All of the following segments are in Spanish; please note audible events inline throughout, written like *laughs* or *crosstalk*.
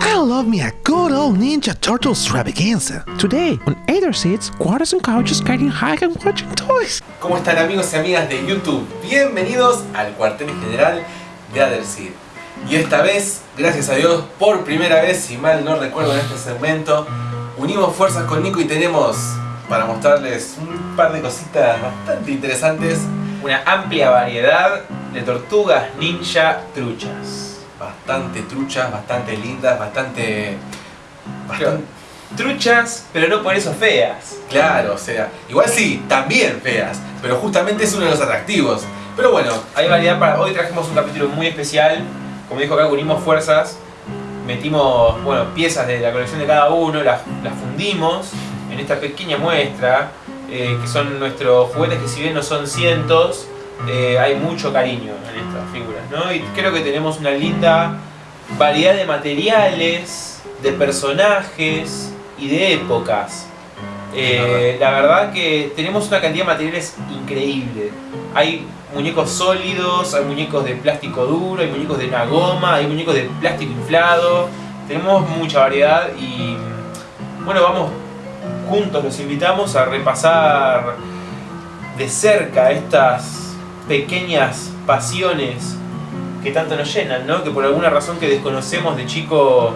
I love me a good old Ninja Turtle extravaganza. Today, on Either Seats, quarters and couches getting high and watching toys. ¿Cómo están amigos y amigas de YouTube? Bienvenidos al cuartel general de Otherseed. Y esta vez, gracias a Dios, por primera vez, si mal no recuerdo en este segmento, unimos fuerzas con Nico y tenemos para mostrarles un par de cositas bastante interesantes. Una amplia variedad de tortugas ninja truchas. Bastante truchas, bastante lindas, bastante... bastante Truchas, pero no por eso feas. claro, o sea, igual sí, también feas, pero justamente es uno de los atractivos. Pero bueno, Hay variedad para... Hoy trajimos un capítulo muy especial. Como dijo acá, unimos fuerzas. Metimos, bueno, piezas de la colección de cada uno, las, las fundimos en esta pequeña muestra. eh, que son nuestros juguetes que si bien no son cientos, eh, hay mucho cariño en estas figuras, ¿no? Y creo que tenemos una linda variedad de materiales, de personajes y de épocas. Eh, la verdad que tenemos una cantidad de materiales increíble. Hay muñecos sólidos, hay muñecos de plástico duro, hay muñecos de una goma, hay muñecos de plástico inflado. Tenemos mucha variedad y bueno, vamos juntos, los invitamos a repasar de cerca estas pequeñas pasiones que tanto nos llenan, ¿no? Que por alguna razón que desconocemos de chico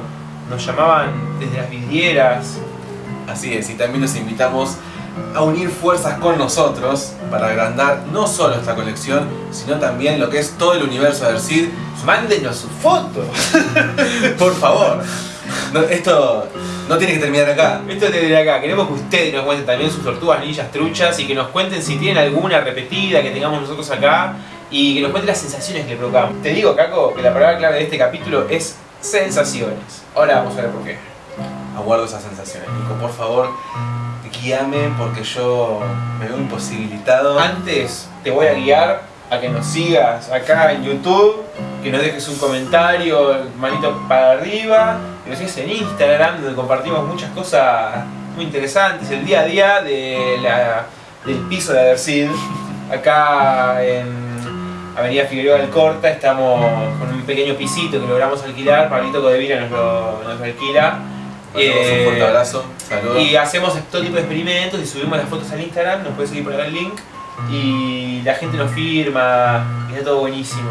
nos llamaban desde las vidrieras, Así es, y también los invitamos a unir fuerzas con nosotros para agrandar no solo esta colección, sino también lo que es todo el universo de Ercid. Mándenos sus fotos. *laughs* Por favor, *laughs* No, esto no tiene que terminar acá. Esto es desde acá. Queremos que ustedes nos cuenten también sus tortugas ninjas truchas y que nos cuenten si tienen alguna repetida que tengamos nosotros acá y que nos cuenten las sensaciones que le provocamos. Te digo, Caco, que la palabra clave de este capítulo es sensaciones. Ahora vamos a ver por qué. Aguardo esas sensaciones. Nico, por favor, guíame porque yo me veo imposibilitado. Antes te voy a guiar a que nos sigas acá en YouTube, que nos dejes un comentario, manito para arriba, que nos sigas en Instagram, donde compartimos muchas cosas muy interesantes, el día a día de la- del piso de Adersid. *laughs* Acá en Avenida Figueroa del Corta estamos con un pequeño pisito que logramos alquilar, Pablito Codevira nos lo, nos lo alquila. Un Eh, fuerte abrazo. Saludos. y hacemos todo tipo de experimentos y subimos las fotos al Instagram, nos puedes seguir por acá el link. Y la gente nos firma, y está todo buenísimo.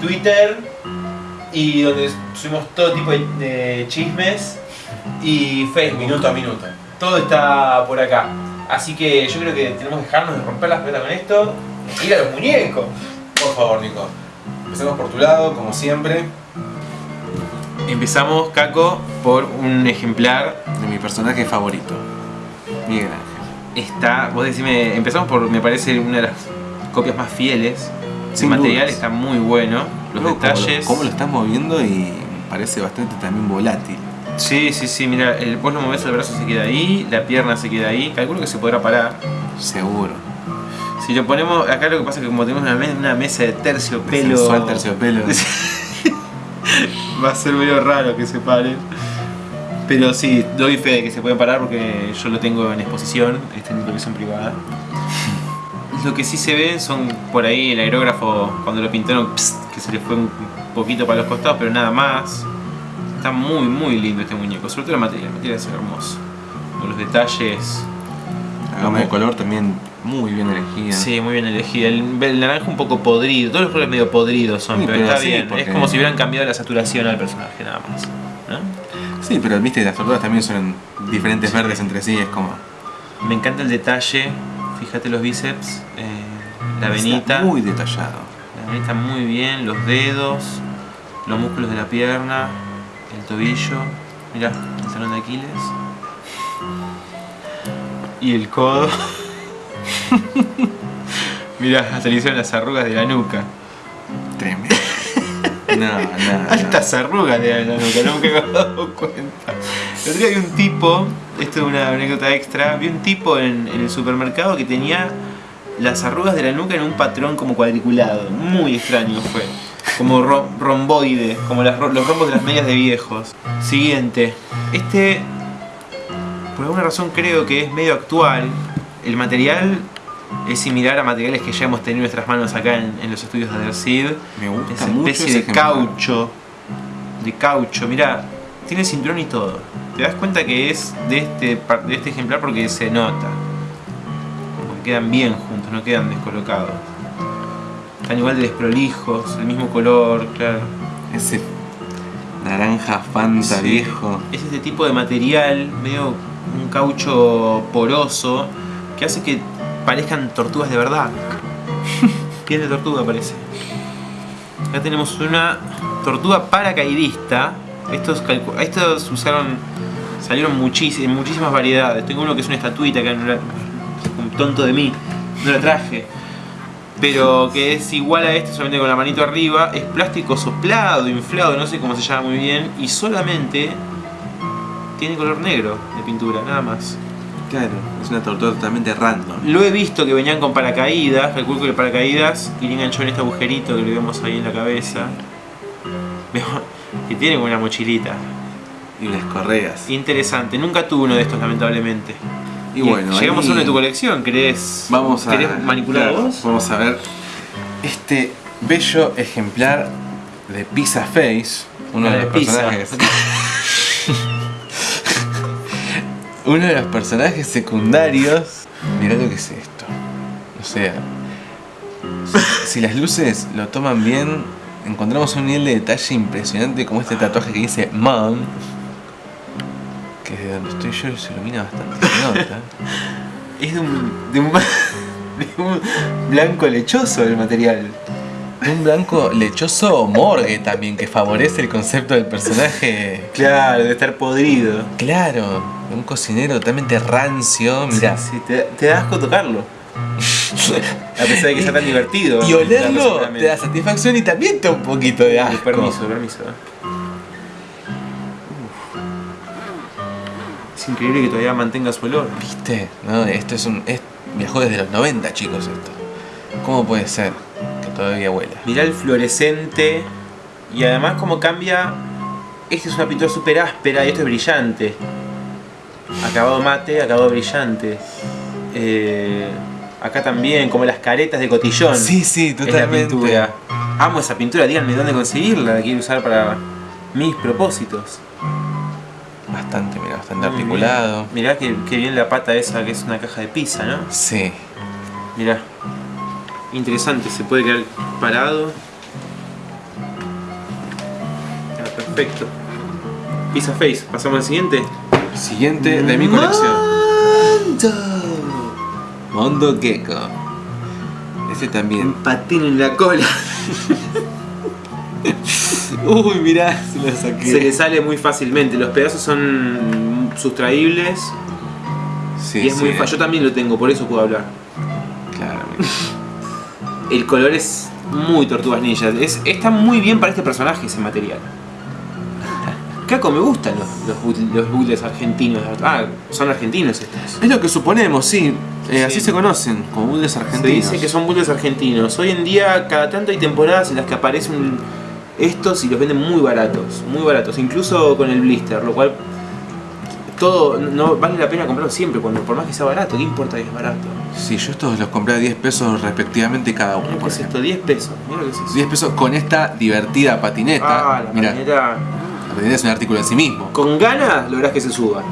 Twitter, y donde subimos todo tipo de, chismes. Y Facebook. Minuto a minuto. Todo está por acá. Así que yo creo que tenemos que dejarnos de romper las pelotas con esto. Ir a los muñecos. Por favor, Nico. Empecemos por tu lado, como siempre. Empezamos, Caco, por un ejemplar de mi personaje favorito, Miguel. Está, vos decime, empezamos por, me parece, una de las copias más fieles. El Sin material dudas. está muy bueno, los Luego, como lo- detalles. Cómo lo, estás moviendo y parece bastante también volátil. Sí, sí, sí, mira, el, vos lo movés, el brazo se queda ahí, la pierna se queda ahí, calculo que se podrá parar. Seguro. Si lo ponemos, acá lo que pasa es que como tenemos una, me- una mesa de terciopelo, Sensual terciopelo. *laughs* va a ser medio raro que se pare. Pero sí, doy fe de que se pueden parar porque yo lo tengo en exposición, está en colección privada. Lo que sí se ve son por ahí el aerógrafo cuando lo pintaron, que se le fue un poquito para los costados, pero nada más. Está muy, muy lindo este muñeco, sobre todo el material, el material es hermoso. Con los detalles, La gama de color también muy bien elegida. sí, muy bien elegida. El, el naranja un poco podrido, todos los colores medio podridos son, Sí, pero, pero está sí, bien. porque- Es como si hubieran cambiado la saturación al personaje, nada más. Sí, pero viste, las tortugas también son diferentes verdes entre sí, es como... Me encanta el detalle, fíjate los bíceps, eh, la venita, Está muy detallado. la venita muy bien, los dedos, los músculos de la pierna, el tobillo, mirá, el talón de Aquiles. Y el codo. *laughs* mirá, hasta le hicieron las arrugas de la nuca. Tremendo. No, no. Altas arrugas de la nuca, no me había dado cuenta. El otro día vi un tipo, esto es una anécdota extra, vi un tipo en, el supermercado que tenía las arrugas de la nuca en un patrón como cuadriculado. Muy extraño fue. Como ro- romboide, como los rombos de las medias de viejos. Siguiente. Este, por alguna razón creo que es medio actual. El material es similar a materiales que ya hemos tenido en nuestras manos acá en, en los estudios de Adersid. Me gusta Esa mucho especie ese de ejemplar. caucho. De caucho, mirá. Tiene cinturón y todo. Te das cuenta que es de este, de este ejemplar porque se nota. Como que quedan bien juntos, no quedan descolocados. Están igual de desprolijos, el mismo color, claro. Ese naranja fanta Sí. viejo. Es este tipo de material, medio un caucho poroso, que hace que parezcan tortugas de verdad. *laughs* Piel de tortuga parece. Acá tenemos una tortuga paracaidista. Estos, estos usaron. salieron muchísimas, muchísimas variedades. Tengo uno que es una estatuita que no la- un tonto de mí, no la traje. Pero que es igual a este, solamente con la manito arriba. Es plástico soplado, inflado, no sé cómo se llama muy bien. Y solamente tiene color negro de pintura, nada más. Claro, es una tortuga totalmente random. Lo he visto que venían con paracaídas, calculo que el paracaídas iría enganchado en este agujerito que le vemos ahí en la cabeza. Que tiene como una mochilita. Y unas correas. Interesante, nunca tuve uno de estos lamentablemente. Y bueno, llegamos ahí a uno de tu colección, ¿querés, Vamos a. ¿querés manipular claro, vos? Vamos a ver este bello ejemplar de Pizza Face. Uno de de los pizza. personajes. *laughs* uno de los personajes secundarios. Mirá lo que es esto. O sea. si- Si las luces lo toman bien, encontramos un nivel de detalle impresionante como este tatuaje que dice Mom. Que de donde estoy yo se ilumina bastante. se nota. Es de un, de un, *laughs* de un blanco lechoso el material. Un blanco lechoso morgue también, que favorece el concepto del personaje. Claro, de estar podrido. Claro, un cocinero totalmente rancio, mirá. Sí, sí, te, te da asco tocarlo. *laughs* A pesar de que sea tan divertido. Y olerlo te da satisfacción y también te da un poquito de asco. Permiso, permiso. Es increíble que todavía mantenga su olor. ¿Viste? No, esto es un. Es, viajó desde los 90, chicos, esto. ¿Cómo puede ser que todavía huela? Mirá el fluorescente. Y además como cambia. Este es una pintura súper áspera y esto es brillante. Acabado mate, acabado brillante. Eh, acá también, como las caretas de cotillón. Sí, sí, es la totalmente. pintura. Amo esa pintura, díganme dónde conseguirla, la quiero usar para mis propósitos. Bastante, mira, bastante Muy articulado. Mirá que, que bien la pata esa que es una caja de pizza, ¿no? Sí. Mirá. Interesante, se puede quedar parado. Ah, perfecto. Pizza Face, pasamos al siguiente. Siguiente de mi colección. Mondo Gecko. Este también. patín en la cola. *laughs* Uy, mirá, se lo saqué. Se le sale muy fácilmente. Los pedazos son sustraíbles. Sí, y es muy sí, fácil. Yo también lo tengo, por eso puedo hablar. Claro. El color es muy tortugas ninja. Es, está muy bien para este personaje ese material. Caco, me gustan los, los, los argentinos. Ah, son argentinos estos. Es lo que suponemos, sí. Eh, Sí. Así se conocen, como bulles Se argentinos. dice que son bootlegs argentinos. Hoy en día, cada tanto hay temporadas en las que aparecen estos y los venden muy baratos. Muy baratos. Incluso con el blister, lo cual. Todo no vale la pena comprarlo siempre, cuando por más que sea barato, ¿qué importa que es barato? Sí, yo estos los compré a 10 pesos respectivamente cada uno. ¿Qué es esto? 10 pesos. Mira lo que es eso. 10 pesos con esta divertida patineta. Ah, la Mira, patineta. Patineta es un artículo en sí mismo. Con ganas lográs que se suba.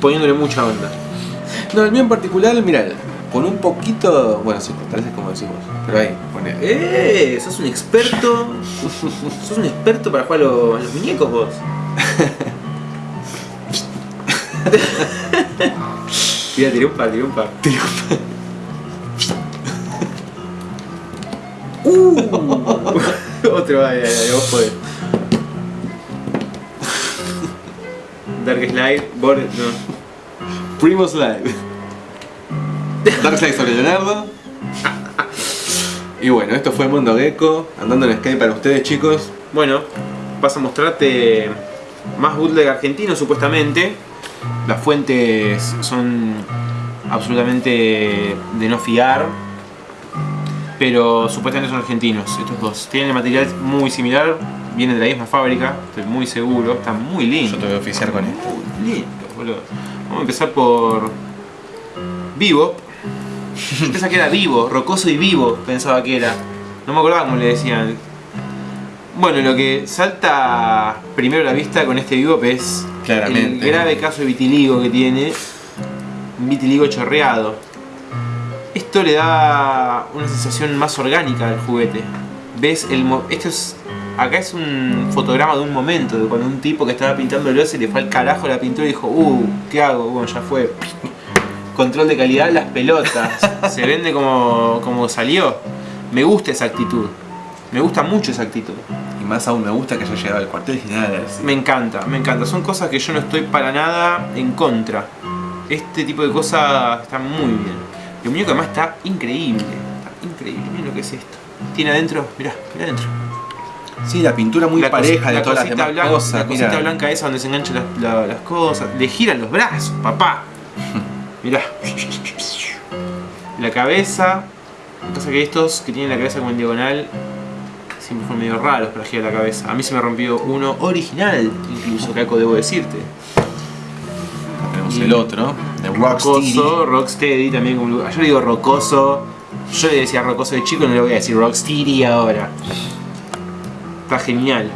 Poniéndole mucha onda. No, el mío en particular, mira, con un poquito. Bueno, sí, tal vez es como decimos. Pero ahí, pone. ¡Eh! Sos un experto. sos un experto para jugar a los, a los muñecos vos. *laughs* Mira, tiré un par, tiré un par. *laughs* Uh, *laughs* Otro, ay, ay, ay, vos podés. Dark Slide, Bor no. Primo Slide. Dark Slide sobre Leonardo. Y bueno, esto fue Mundo Gecko, andando en Skype para ustedes chicos. Bueno, vas a mostrarte más bootleg argentino supuestamente. Las fuentes son absolutamente de no fiar. Pero supuestamente son argentinos, estos dos. Tienen el material muy similar, vienen de la misma fábrica, estoy muy seguro, están muy lindos. Yo te voy a oficiar con esto. Muy lindos, boludo. Vamos a empezar por Vivo. Yo *laughs* pensaba que era vivo, rocoso y vivo, pensaba que era. No me acordaba cómo le decían. Bueno, lo que salta primero a la vista con este bebop es Claramente. el grave caso de vitiligo que tiene. Un vitiligo chorreado. Esto le da una sensación más orgánica al juguete. ¿Ves? El esto es. Acá es un fotograma de un momento, de cuando un tipo que estaba pintándolo se le fue al carajo la pintura y dijo, uh, ¿qué hago? Bueno, ya fue. Control de calidad, las pelotas. *laughs* se vende como, como salió. Me gusta esa actitud. Me gusta mucho esa actitud. Y más aún me gusta que haya llegado al cuartel general. a decir. Me encanta, me encanta. Son cosas que yo no estoy para nada en contra. Este tipo de cosas están muy bien. El muñeco además está increíble. Está increíble. Miren lo que es esto. Tiene adentro, mirá, mirá adentro. Sí, la pintura muy La pareja de la todas las demás blanca, cosas. La cosita blanca esa donde se enganchan las, la- las cosas. Le giran los brazos, papá. *laughs* Mirá. La cabeza. Pasa que estos que tienen la cabeza como en diagonal siempre fueron medio raros para girar la cabeza. A mí se me rompió uno original, incluso, Caco, debo decirte. Tenemos el otro, de Rocksteady. Rocoso, Rocksteady también como yo le digo rocoso. Yo le decía rocoso de chico, no le voy a decir Rocksteady ahora. Está genial.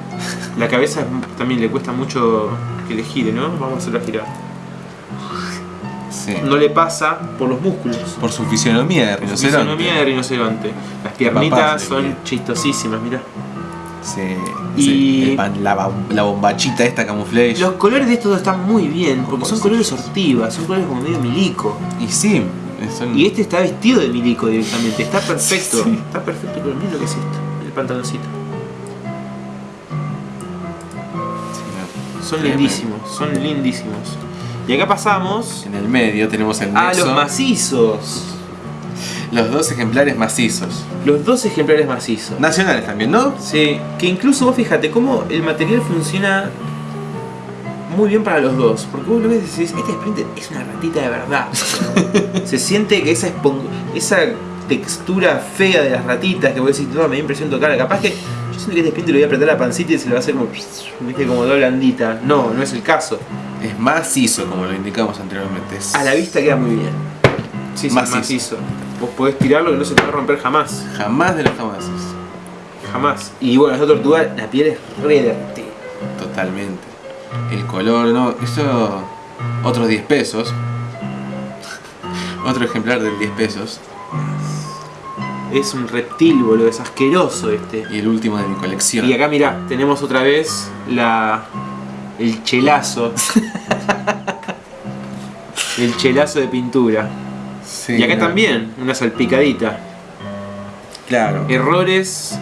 La cabeza también le cuesta mucho que le gire, ¿no? Vamos a hacerlo girar. Sí. No le pasa por los músculos. Por su fisionomía de rinoceronte. Fisonomía de rinoceronte. Las piernitas son chistosísimas, mira. Sí. Y- sí, el pan- la, ba- la bombachita esta camuflage. Los colores de estos están muy bien, porque son Colores. colores ortivas, son colores como medio milico. Y sí, son- Y este está vestido de milico directamente, está perfecto. Sí. Está perfecto, pero miren lo que es esto, el pantaloncito. Son Tremendo. lindísimos, son lindísimos. Y acá pasamos En el medio tenemos el a los macizos. Los dos ejemplares macizos. Los dos ejemplares macizos. Nacionales también, ¿no? Sí, que incluso vos fíjate cómo el material funciona muy bien para los dos. Porque vos lo ves y decís, este Sprinter es una ratita de verdad. *laughs* Se siente que esa, esa textura fea de las ratitas que vos decís, no, me da impresión tocar. Capaz que yo siento que este Sprinter le voy a apretar la pancita y se le va a hacer como, viste, como toda blandita. No, no es el caso. Es macizo, como lo indicamos anteriormente. Es- A la vista queda muy bien. Sí, sí, Macizo. macizo. Vos podés tirarlo que no se te va a romper jamás. Jamás de los jamases. Jamás. Y bueno, esa tortuga, la piel es re. Totalmente. El color, no. Eso. Otros 10 pesos. *laughs* Otro ejemplar del 10 pesos. Es un reptil, boludo, es asqueroso este. Y el último de mi colección. Y acá mirá, tenemos otra vez la. el chelazo. *laughs* el chelazo de pintura. Sí, y acá también, una salpicadita. Claro. Errores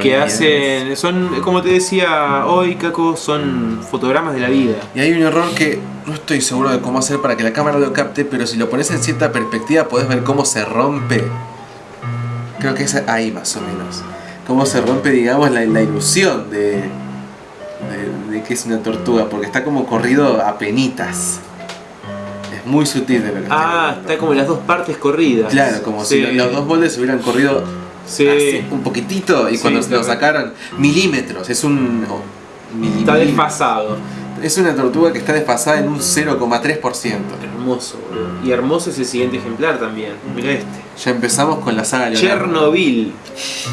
que hacen. son, como te decía hoy, Caco, son fotogramas de la vida. Y hay un error que no estoy seguro de cómo hacer para que la cámara lo capte, pero si lo pones en cierta perspectiva podés ver cómo se rompe. Creo que es ahí más o menos. Cómo se rompe, digamos, la, la ilusión de, de, de que es una tortuga, porque está como corrido a penitas. Muy sutil de lo que Ah, está como las dos partes corridas. Claro, como Sí. si los dos moldes se hubieran corrido Sí. así, un poquitito y cuando sí, lo sacaron milímetros, es un oh, Está desfasado. Es una tortuga que está desfasada en un 0,3%. Hermoso, boludo. Y hermoso es el siguiente ejemplar también. Mirá este. Ya empezamos con la saga. Chernobyl.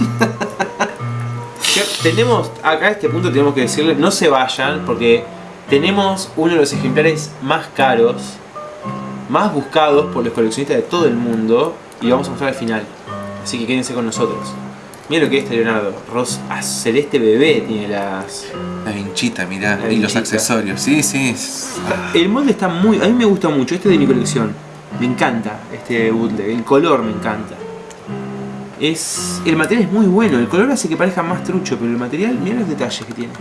*laughs* Cher- tenemos, acá a este punto tenemos que decirle, no se vayan porque tenemos uno de los ejemplares más caros, más buscados por los coleccionistas de todo el mundo y vamos a mostrar al final. Así que quédense con nosotros. Mira lo que es este Leonardo. Ros ah, celeste bebé tiene las. La vinchita, mirá. La y los accesorios. Sí, sí. ah, El molde está muy. A mí me gusta mucho. Este es de mi colección. Me encanta este bootleg. El color me encanta. Es. El material es muy bueno. El color hace que parezca más trucho, pero el material. Mira los detalles que tiene.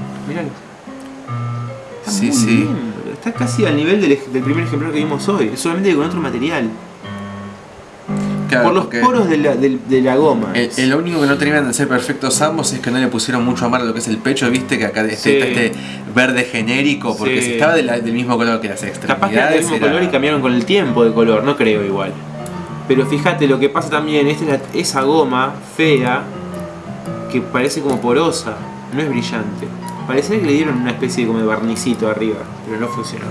Está Sí, muy sí. bien. Está casi al nivel del, primer ejemplar que vimos hoy. Solamente con otro material. claro, Por los poros de la, del- de la goma. El, el lo único que no terminan de ser perfectos ambos es que no le pusieron mucho amar a lo que es el pecho, viste que acá este, Sí. está este verde genérico, porque Sí. si estaba de la- del mismo color que las Capaz que era extremidades. del mismo era- color y cambiaron con el tiempo de color, no creo igual. Pero fíjate lo que pasa también, esta es esa goma fea que parece como porosa, no es brillante. Parece que le dieron una especie de como de barnicito arriba, pero no funcionó.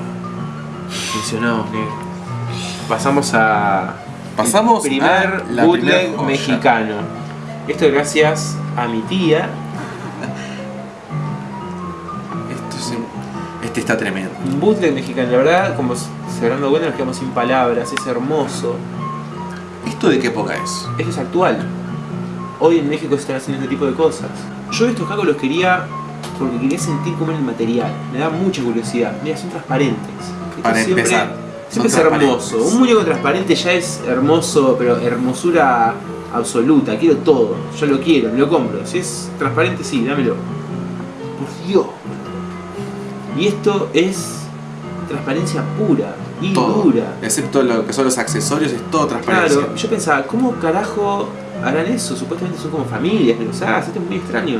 Funcionó, negro. Pasamos a Pasamos el primer a la bootleg primer mexicano. Esto gracias a mi tía sí. Este está tremendo. Un bootleg mexicano, la verdad, como se habrán dado cuenta, nos quedamos sin palabras, es hermoso. ¿Esto de qué época es? Esto es actual. Hoy en México se están haciendo este tipo de cosas. Yo estos cacos los quería porque quería sentir cómo era el material. Me da mucha curiosidad. Mira, son transparentes. Esto Para siempre- empezar, Siempre es hermoso. Un muñeco transparente ya es hermoso, pero hermosura absoluta. Quiero todo. Yo lo quiero, me lo compro. Si es transparente, sí, dámelo. Por Dios. Y esto es transparencia pura y Todo. dura. Excepto lo que son los accesorios, es todo transparencia. Claro, yo pensaba, ¿cómo carajo harán eso? Supuestamente son como familias que los hacen, esto es muy extraño.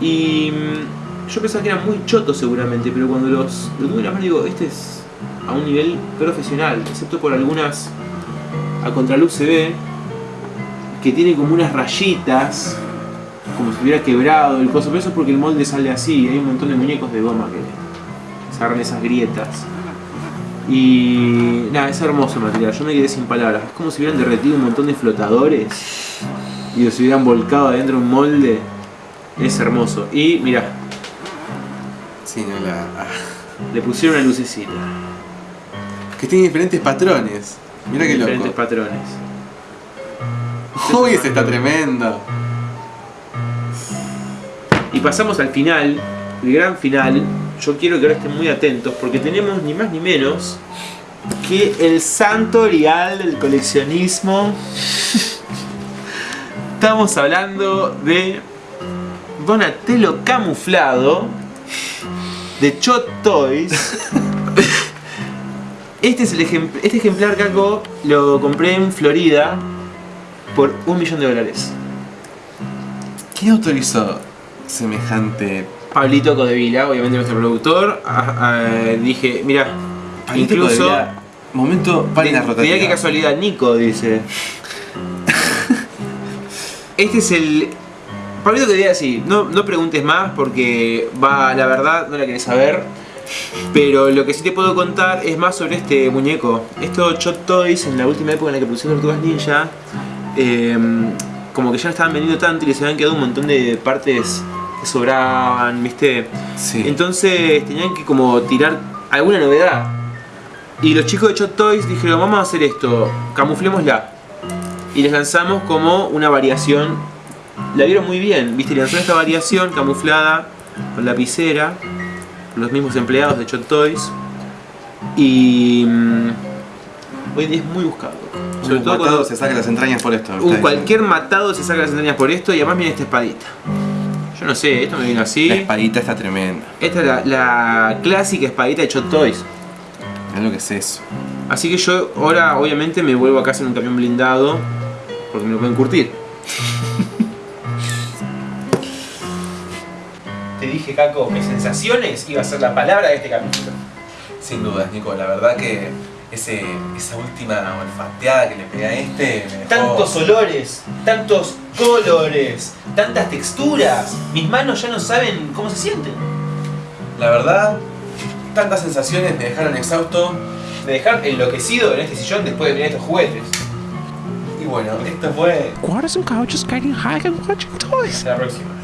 Y mm, yo pensaba que eran muy chotos seguramente, pero cuando los lo tuve en la mano digo, este es a un nivel profesional, excepto por algunas a contraluz se ve que tiene como unas rayitas, como si hubiera quebrado el coso, pero eso es porque el molde sale así, hay un montón de muñecos de goma que agarran esas grietas. Y nada, es hermoso el material, yo me quedé sin palabras. Es como si hubieran derretido un montón de flotadores y los hubieran volcado adentro de un molde. Es hermoso. Y mira, Sí, no la. ah. le pusieron una lucecita. Que tiene diferentes patrones. Mira qué diferentes loco. patrones. Uy, ese está tremendo. Y pasamos al final, el gran final. Yo quiero que ahora estén muy atentos porque tenemos ni más ni menos que el santo real del coleccionismo. *laughs* Estamos hablando de Donatello camuflado de Chot Toys. Este es el ejem- este ejemplar Caco lo compré en Florida por un millón de dólares. ¿Quién autorizó semejante Pablito Codevila, obviamente nuestro productor, ah, ah, dije, mira, incluso... Momento página rotativa. Mirá qué casualidad, Nico dice. *laughs* Este es el... Pablito Codevila sí, no, no preguntes más porque va, la verdad, no la querés saber. Pero lo que sí te puedo contar es más sobre este muñeco. Esto Chot Toys, en la última época en la que pusieron Tortugas Ninja, eh, como que ya no estaban vendiendo tanto y les habían quedado un montón de partes que sobraban, ¿viste? Sí. Entonces tenían que como tirar alguna novedad. Y los chicos de Chot Toys dijeron, vamos a hacer esto, camuflémosla. Y les lanzamos como una variación. La vieron muy bien, ¿viste? Le lanzaron esta variación camuflada con lapicera, los mismos empleados de Chot Toys. Y mm, hoy en día es muy buscado. Sobre Un todo matado cuando se saca las entrañas por esto. un cualquier matado se saca las entrañas por esto y además viene esta espadita. Yo no sé, esto me vino así. La espadita está tremenda. Esta es la, la clásica espadita de Chot Toys. Mirá lo que es eso. Así que yo ahora obviamente me vuelvo a casa en un camión blindado porque me lo pueden curtir. Dije, Caco, que sensaciones iba a ser la palabra de este capítulo. Sin dudas, Nico, la verdad que ese, esa última olfateada que le pegué a este me dejó... Tantos olores, tantos colores, tantas texturas. Mis manos ya no saben cómo se sienten. La verdad, tantas sensaciones me dejaron exhausto. Me dejar enloquecido en este sillón después de mirar estos juguetes. Y bueno, esto fue Guardas and couches getting high and watching toys. Hasta la próxima.